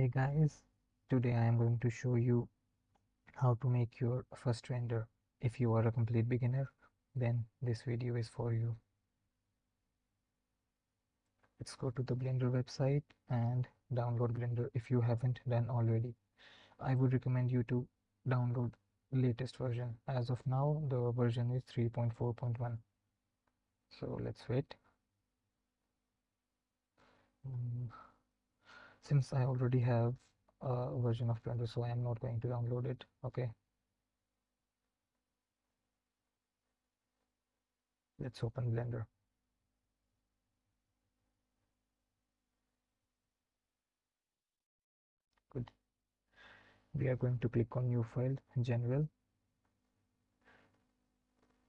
Hey guys, today I am going to show you how to make your first render. If you are a complete beginner, then this video is for you. Let's go to the Blender website and download Blender if you haven't done already. I would recommend you to download latest version. As of now, the version is 3.4.1. So let's wait. Mm since I already have a version of Blender so I am not going to download it okay? Let's open Blender. Good. We are going to click on new file general.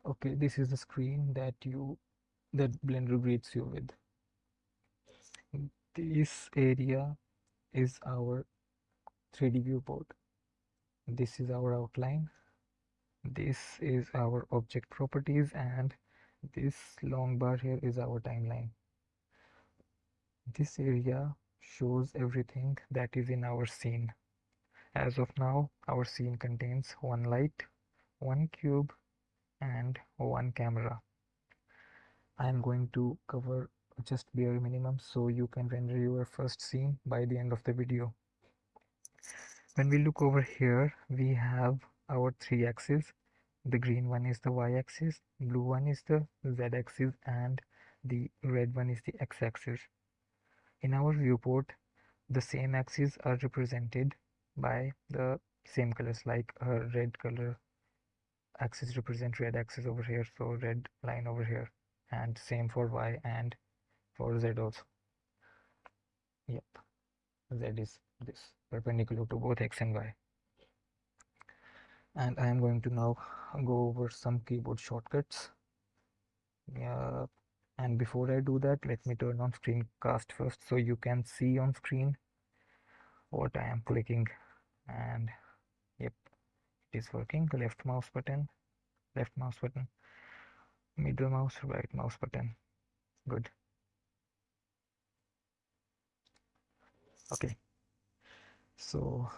Okay this is the screen that you that Blender greets you with this area is our 3D viewport. This is our outline. This is our object properties and this long bar here is our timeline. This area shows everything that is in our scene. As of now, our scene contains one light, one cube and one camera. I am going to cover just bare minimum so you can render your first scene by the end of the video. When we look over here we have our three axes. The green one is the y-axis blue one is the z-axis and the red one is the x-axis in our viewport the same axes are represented by the same colors like a red color axis represent red axis over here so red line over here and same for y and for z also? Yep. Z is this perpendicular to both x and y. And I am going to now go over some keyboard shortcuts. Yeah and before I do that let me turn on screencast first so you can see on screen what I am clicking. And yep it is working. Left mouse button left mouse button middle mouse right mouse button. Good okay. So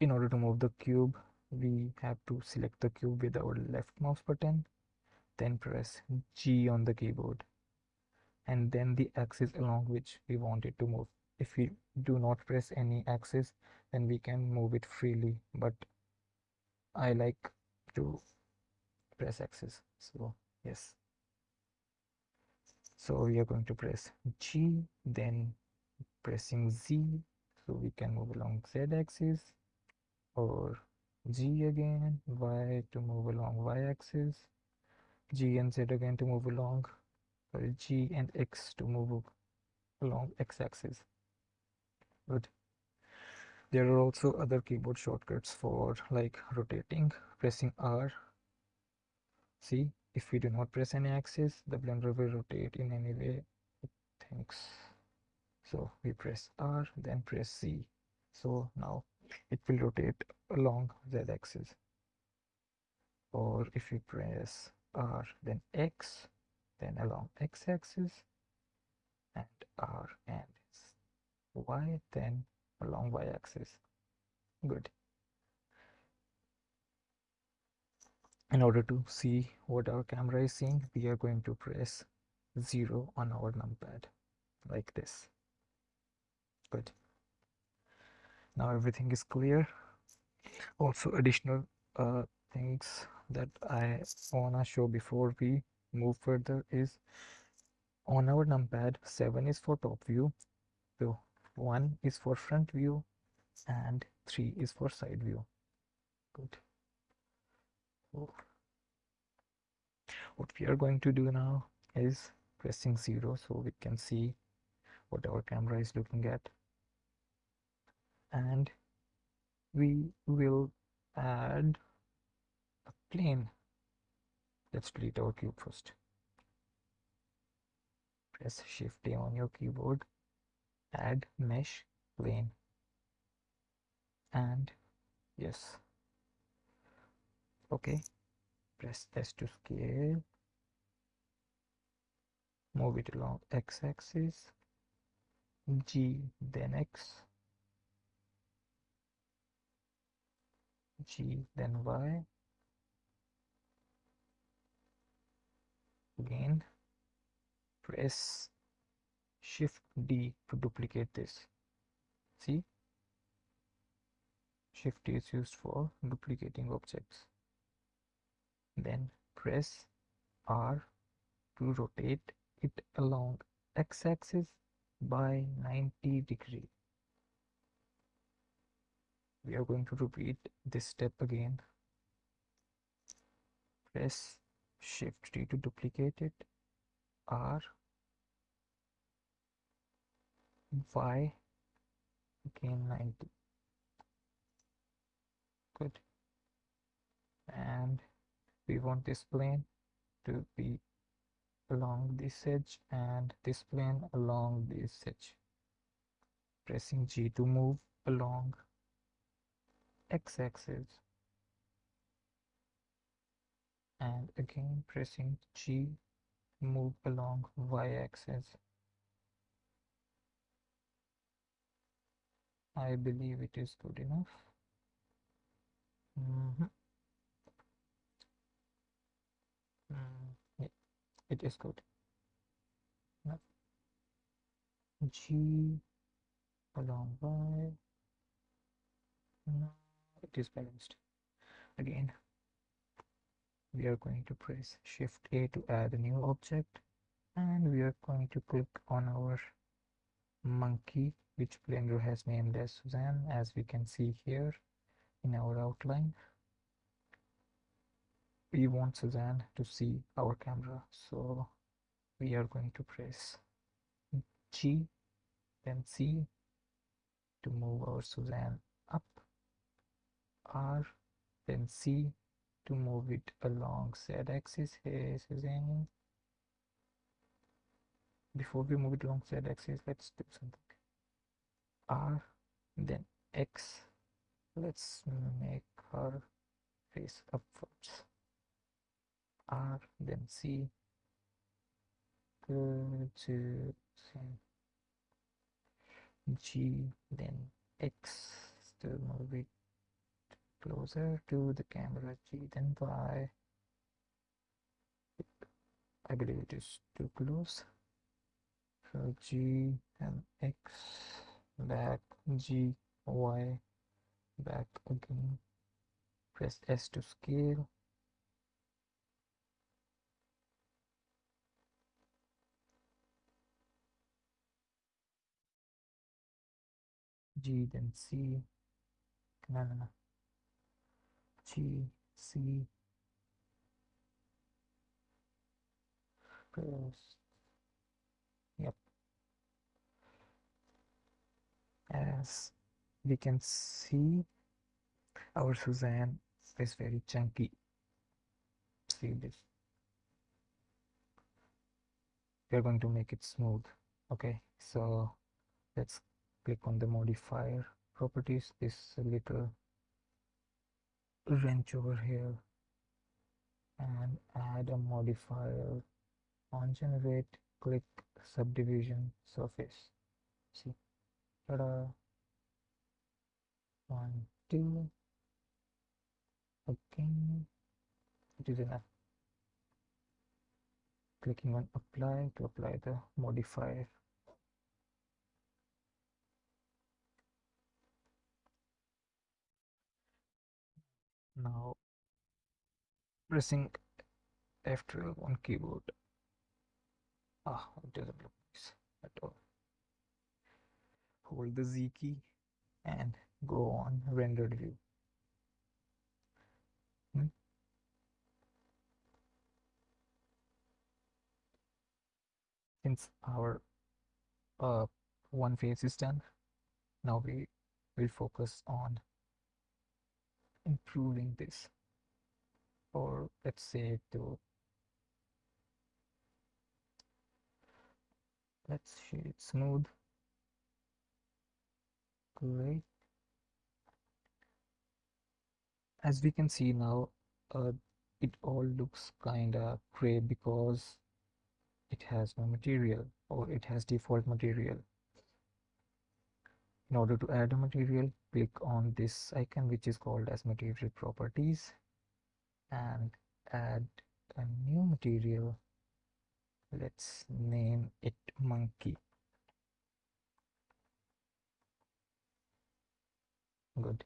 in order to move the cube we have to select the cube with our left mouse button then press G on the keyboard and then the axis along which we want it to move. If we do not press any axis then we can move it freely but I like to press axis. So yes. So we are going to press G then pressing Z so we can move along Z axis or G again Y to move along Y axis G and Z again to move along sorry G and X to move along X axis. Good. There are also other keyboard shortcuts for like rotating pressing R. See if we do not press any axis the blender will rotate in any way. It thinks so we press R then press Z. So now it will rotate along Z axis. Or if we press R then X then along X axis and R and Y then along Y axis. Good. In order to see what our camera is seeing we are going to press 0 on our numpad like this good. Now everything is clear. Also additional uh, things that I wanna show before we move further is on our numpad 7 is for top view so 1 is for front view and 3 is for side view. Good. What we are going to do now is pressing 0 so we can see what our camera is looking at. And we will add a plane. Let's delete our cube first. Press shift A on your keyboard add mesh plane and yes. Okay press S to scale. Move it along x-axis G then X. G then Y. Again press shift D to duplicate this. See? Shift is used for duplicating objects. Then press R to rotate it along x-axis by 90 degree. We are going to repeat this step again. Press shift D to duplicate it. R. Y. Again 90 good. And we want this plane to be along this edge and this plane along this edge. Pressing G to move along x-axis and again pressing G move along y-axis I believe it is good enough. Mm -hmm. mm, it is good. No. G along Y. No it is balanced. Again we are going to press shift A to add a new object and we are going to click on our monkey which Blender has named as Suzanne as we can see here in our outline we want Suzanne to see our camera so we are going to press G then Z to move our Suzanne up R then Z to move it along Z axis. Hey Suzanne. Before we move it along Z axis let's do something. R then X. Let's make her face upwards R then C. G then X. To move it closer to the camera. G then Y. I believe it is too close. So G and X. Back G Y. Back again. Press S to scale G then C. No no no G C. Press yep. As we can see our Suzanne is very chunky. See this. We are going to make it smooth okay? So let's click on the modifier properties this little wrench over here and add a modifier on generate click subdivision surface see Ta-da. One, two. Again, it is enough. Clicking on apply to apply the modifier. Now pressing F12 on keyboard. Ah, it doesn't look nice at all hold the Z key and go on rendered view. Hmm? Since our uh, one face is done, now we will focus on improving this? Or let's say to let's shade it smooth. Great. As we can see now uh, it all looks kinda gray because it has no material or it has default material in order to add a material click on this icon which is called as material properties and add a new material. Let's name it monkey. Good.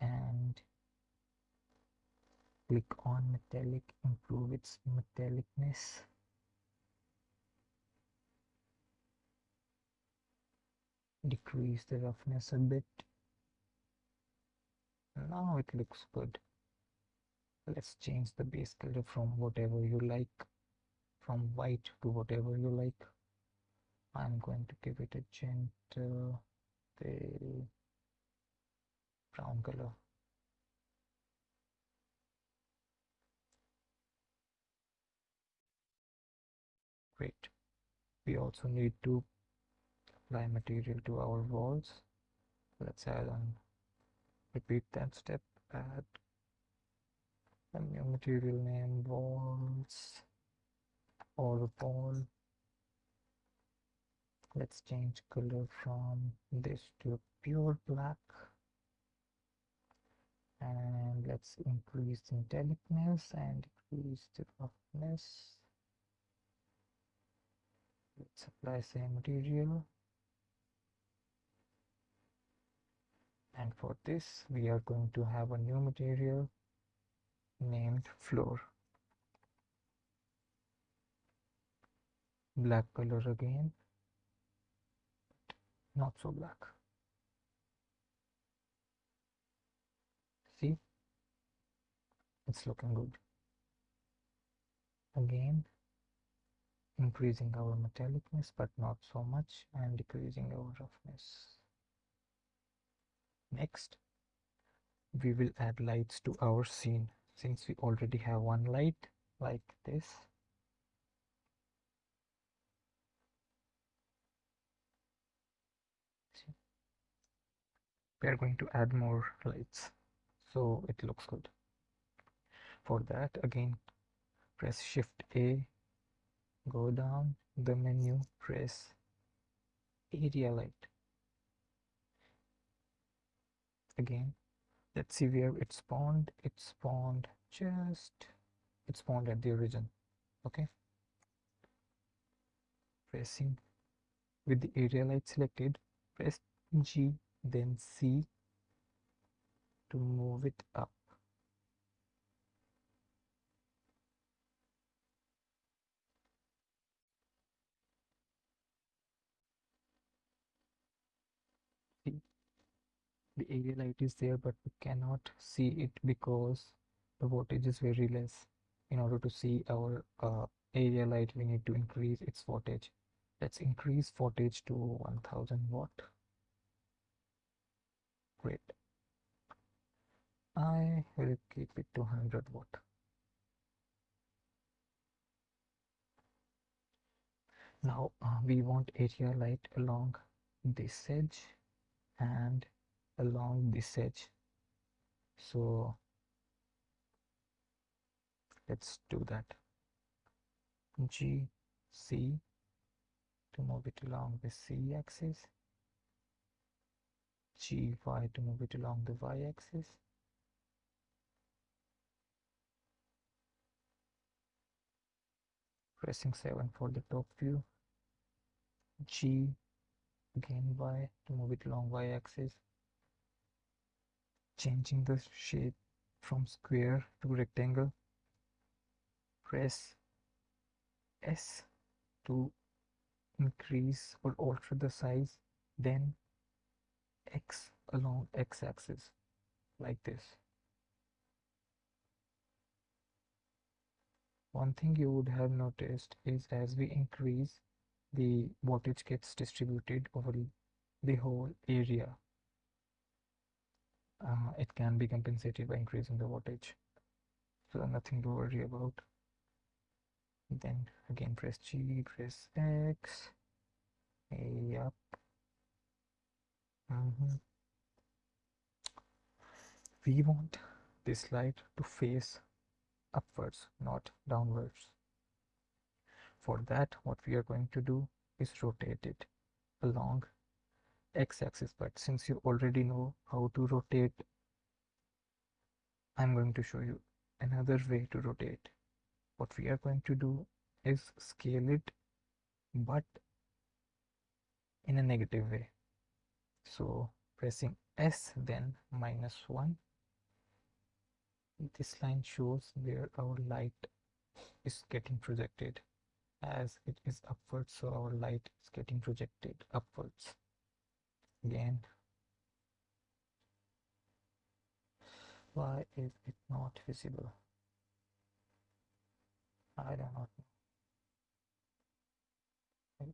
And click on metallic improve its metallicness decrease the roughness a bit now it looks good let's change the base color from whatever you like from white to whatever you like. I'm going to give it a gentle brown color. Great. We also need to apply material to our walls. Let's add on repeat that step add a new material name walls or wall let's change color from this to pure black. And let's increase the metallicness and decrease the roughness. Let's apply same material and for this we are going to have a new material named floor. Black color again. Not so black. See? It's looking good. Again increasing our metallicness but not so much and decreasing our roughness next we will add lights to our scene. Since we already have one light like this. We are going to add more lights. So it looks good. For that again press shift a go down the menu press area light again let's see where it spawned. It spawned just it spawned at the origin okay? Pressing with the area light selected press G then Z to move it up the area light is there but we cannot see it because the voltage is very less. In order to see our uh, area light we need to increase its voltage. Let's increase voltage to 1000 watt. Great. I will keep it to 100 watt. Now uh, we want area light along this edge and along this edge. So let's do that. G C to move it along the Z axis. G Y to move it along the Y axis. Pressing 7 for the top view. G again Y to move it along Y axis changing the shape from square to rectangle press S to increase or alter the size then X along X axis like this. One thing you would have noticed is as we increase the voltage gets distributed over the whole area uh, it can be compensated by increasing the voltage so nothing to worry about. Then again press G press X. Yep mm -hmm. we want this light to face upwards not downwards. For that what we are going to do is rotate it along x-axis but since you already know how to rotate I'm going to show you another way to rotate. What we are going to do is scale it but in a negative way. So pressing S then minus 1 this line shows where our light is getting projected. As it is upwards so our light is getting projected upwards again. Why is it not visible? I do not know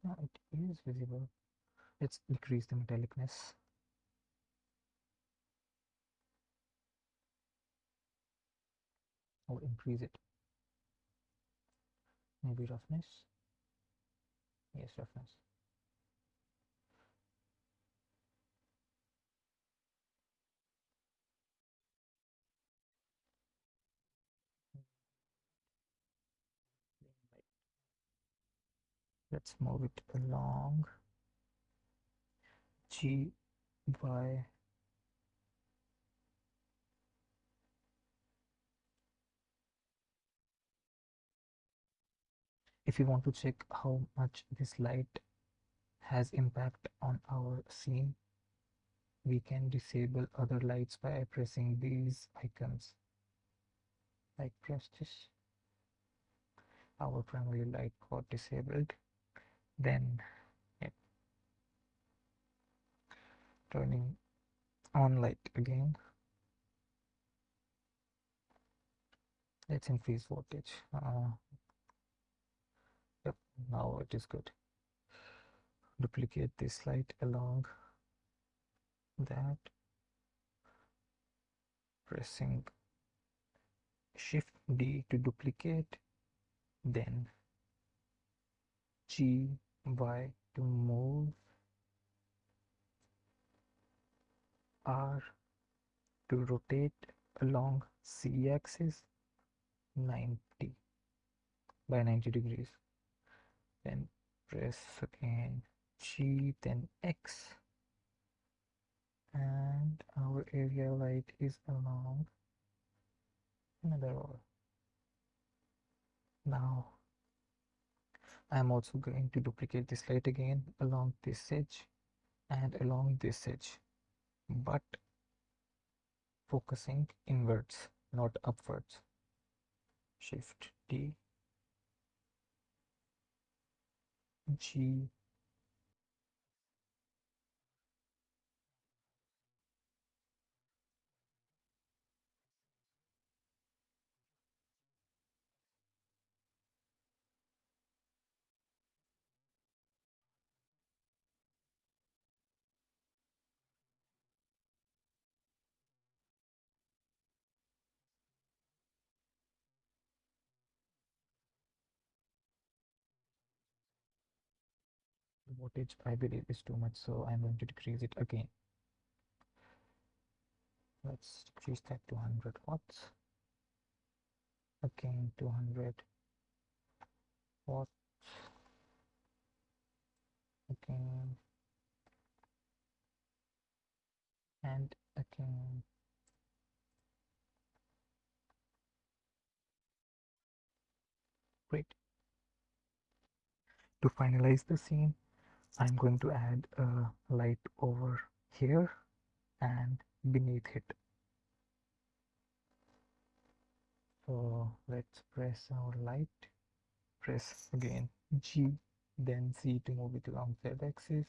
now it is visible. Let's decrease the metallicness. Or increase it. Maybe roughness? Yes roughness let's move it along. G Y if you want to check how much this light has impact on our scene we can disable other lights by pressing these icons. Like press this. Our primary light got disabled then yep, turning on light again. Let's increase voltage. Uh, yep now it is good. Duplicate this light along that. Pressing shift D to duplicate then G Y to move R to rotate along Z axis 90 by 90 degrees. Then press again G then X. And our area light is along another wall. Now I'm also going to duplicate this light again along this edge and along this edge but focusing inwards not upwards. Shift D G voltage I believe is too much so I'm going to decrease it again. Let's decrease that to 100 watts. Again 200 watts. Again. And again. Great. To finalize the scene I'm going to add a light over here and beneath it. So let's press our light. Press again G then Z to move it along Z axis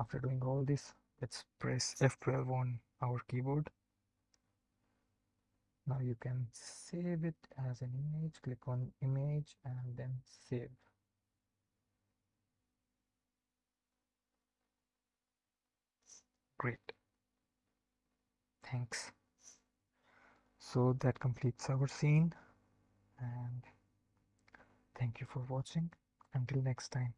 after doing all this let's press F12 on our keyboard. Now you can save it as an image click on image and then save. Great. Thanks. So that completes our scene and thank you for watching. Until next time